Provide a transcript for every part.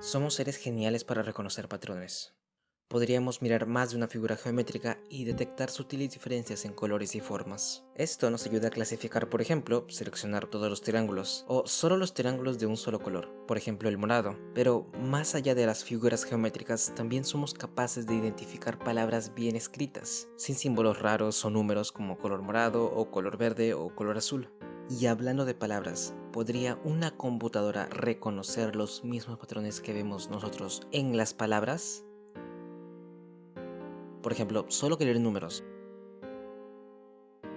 Somos seres geniales para reconocer patrones. Podríamos mirar más de una figura geométrica y detectar sutiles diferencias en colores y formas. Esto nos ayuda a clasificar, por ejemplo, seleccionar todos los triángulos, o solo los triángulos de un solo color, por ejemplo el morado. Pero más allá de las figuras geométricas, también somos capaces de identificar palabras bien escritas, sin símbolos raros o números como color morado o color verde o color azul. Y hablando de palabras, ¿podría una computadora reconocer los mismos patrones que vemos nosotros en las palabras? Por ejemplo, solo querer números.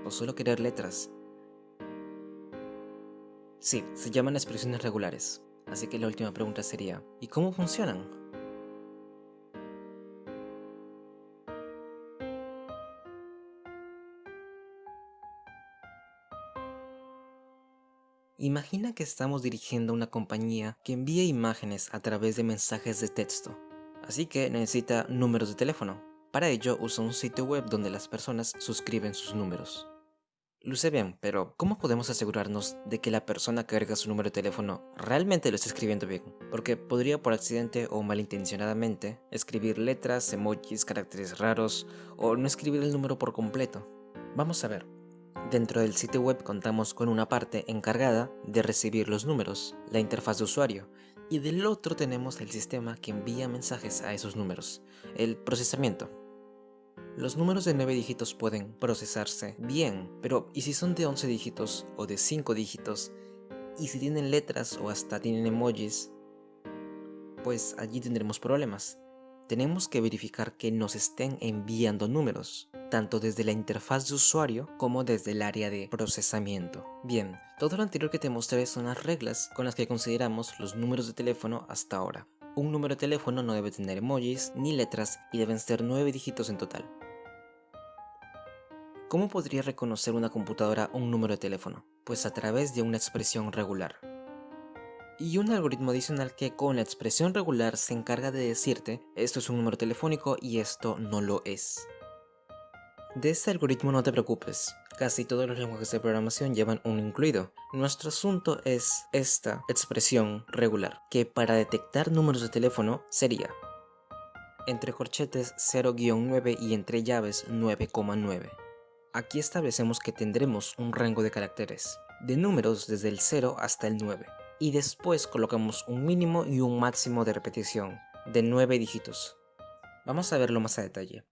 O solo querer letras. Sí, se llaman expresiones regulares. Así que la última pregunta sería, ¿y cómo funcionan? Imagina que estamos dirigiendo una compañía que envía imágenes a través de mensajes de texto, así que necesita números de teléfono. Para ello usa un sitio web donde las personas suscriben sus números. Luce bien, pero ¿cómo podemos asegurarnos de que la persona que agrega su número de teléfono realmente lo está escribiendo bien? Porque podría por accidente o malintencionadamente escribir letras, emojis, caracteres raros o no escribir el número por completo. Vamos a ver. Dentro del sitio web contamos con una parte encargada de recibir los números, la interfaz de usuario, y del otro tenemos el sistema que envía mensajes a esos números, el procesamiento. Los números de 9 dígitos pueden procesarse bien, pero ¿y si son de 11 dígitos o de 5 dígitos? ¿Y si tienen letras o hasta tienen emojis? Pues allí tendremos problemas. Tenemos que verificar que nos estén enviando números tanto desde la interfaz de usuario como desde el área de procesamiento. Bien, todo lo anterior que te mostré son las reglas con las que consideramos los números de teléfono hasta ahora. Un número de teléfono no debe tener emojis ni letras y deben ser 9 dígitos en total. ¿Cómo podría reconocer una computadora un número de teléfono? Pues a través de una expresión regular. Y un algoritmo adicional que con la expresión regular se encarga de decirte esto es un número telefónico y esto no lo es. De este algoritmo no te preocupes, casi todos los lenguajes de programación llevan uno incluido. Nuestro asunto es esta expresión regular, que para detectar números de teléfono sería entre corchetes 0-9 y entre llaves 9,9. Aquí establecemos que tendremos un rango de caracteres, de números desde el 0 hasta el 9, y después colocamos un mínimo y un máximo de repetición, de 9 dígitos. Vamos a verlo más a detalle.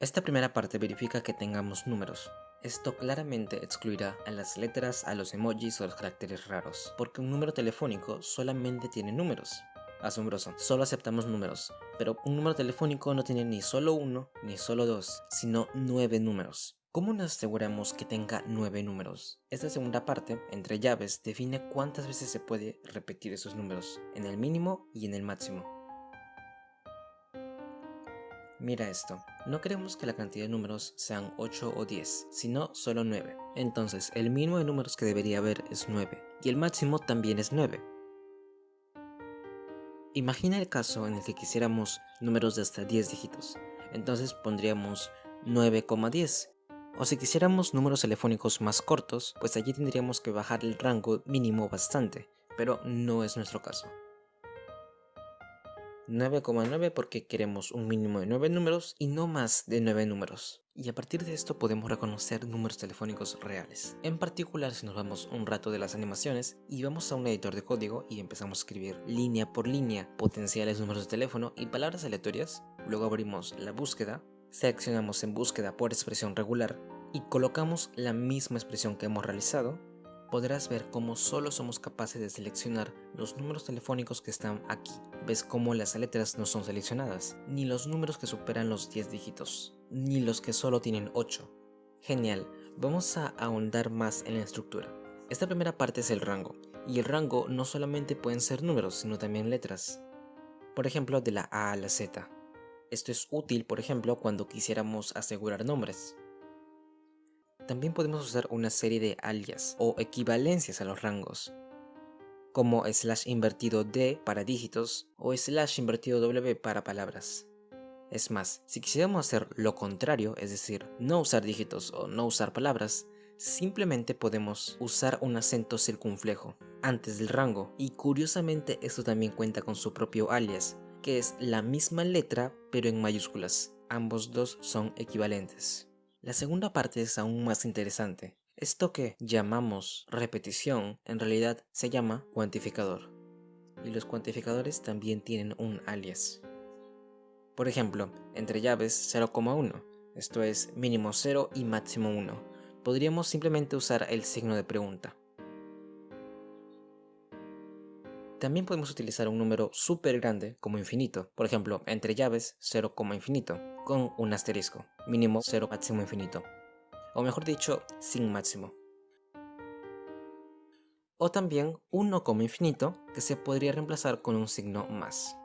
Esta primera parte verifica que tengamos números. Esto claramente excluirá a las letras, a los emojis o los caracteres raros, porque un número telefónico solamente tiene números. Asombroso, solo aceptamos números, pero un número telefónico no tiene ni solo uno, ni solo dos, sino nueve números. ¿Cómo nos aseguramos que tenga nueve números? Esta segunda parte, entre llaves, define cuántas veces se puede repetir esos números, en el mínimo y en el máximo. Mira esto, no queremos que la cantidad de números sean 8 o 10, sino solo 9. Entonces, el mínimo de números que debería haber es 9, y el máximo también es 9. Imagina el caso en el que quisiéramos números de hasta 10 dígitos, entonces pondríamos 9,10. O si quisiéramos números telefónicos más cortos, pues allí tendríamos que bajar el rango mínimo bastante, pero no es nuestro caso. 9,9 porque queremos un mínimo de 9 números y no más de 9 números. Y a partir de esto podemos reconocer números telefónicos reales. En particular si nos vamos un rato de las animaciones y vamos a un editor de código y empezamos a escribir línea por línea potenciales números de teléfono y palabras aleatorias, luego abrimos la búsqueda, seleccionamos en búsqueda por expresión regular y colocamos la misma expresión que hemos realizado podrás ver cómo solo somos capaces de seleccionar los números telefónicos que están aquí. Ves cómo las letras no son seleccionadas, ni los números que superan los 10 dígitos, ni los que solo tienen 8. Genial, vamos a ahondar más en la estructura. Esta primera parte es el rango, y el rango no solamente pueden ser números, sino también letras. Por ejemplo, de la A a la Z. Esto es útil, por ejemplo, cuando quisiéramos asegurar nombres. También podemos usar una serie de alias o equivalencias a los rangos, como slash invertido D para dígitos o slash invertido W para palabras. Es más, si quisiéramos hacer lo contrario, es decir, no usar dígitos o no usar palabras, simplemente podemos usar un acento circunflejo antes del rango y curiosamente esto también cuenta con su propio alias, que es la misma letra pero en mayúsculas. Ambos dos son equivalentes. La segunda parte es aún más interesante. Esto que llamamos repetición en realidad se llama cuantificador. Y los cuantificadores también tienen un alias. Por ejemplo, entre llaves 0,1, esto es mínimo 0 y máximo 1, podríamos simplemente usar el signo de pregunta. También podemos utilizar un número súper grande como infinito, por ejemplo, entre llaves 0, infinito, con un asterisco, mínimo 0, máximo infinito o mejor dicho, sin máximo. O también 1 como infinito, que se podría reemplazar con un signo más.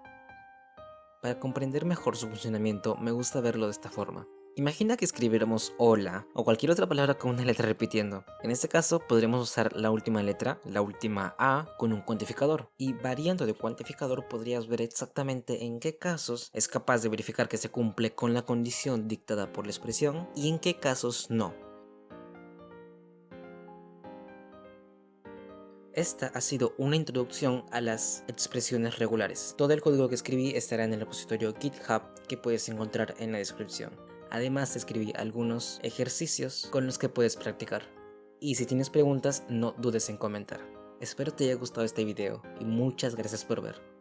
Para comprender mejor su funcionamiento, me gusta verlo de esta forma. Imagina que escribiéramos hola o cualquier otra palabra con una letra repitiendo. En este caso podremos usar la última letra, la última A, con un cuantificador. Y variando de cuantificador podrías ver exactamente en qué casos es capaz de verificar que se cumple con la condición dictada por la expresión y en qué casos no. Esta ha sido una introducción a las expresiones regulares. Todo el código que escribí estará en el repositorio GitHub que puedes encontrar en la descripción. Además escribí algunos ejercicios con los que puedes practicar. Y si tienes preguntas no dudes en comentar. Espero te haya gustado este video y muchas gracias por ver.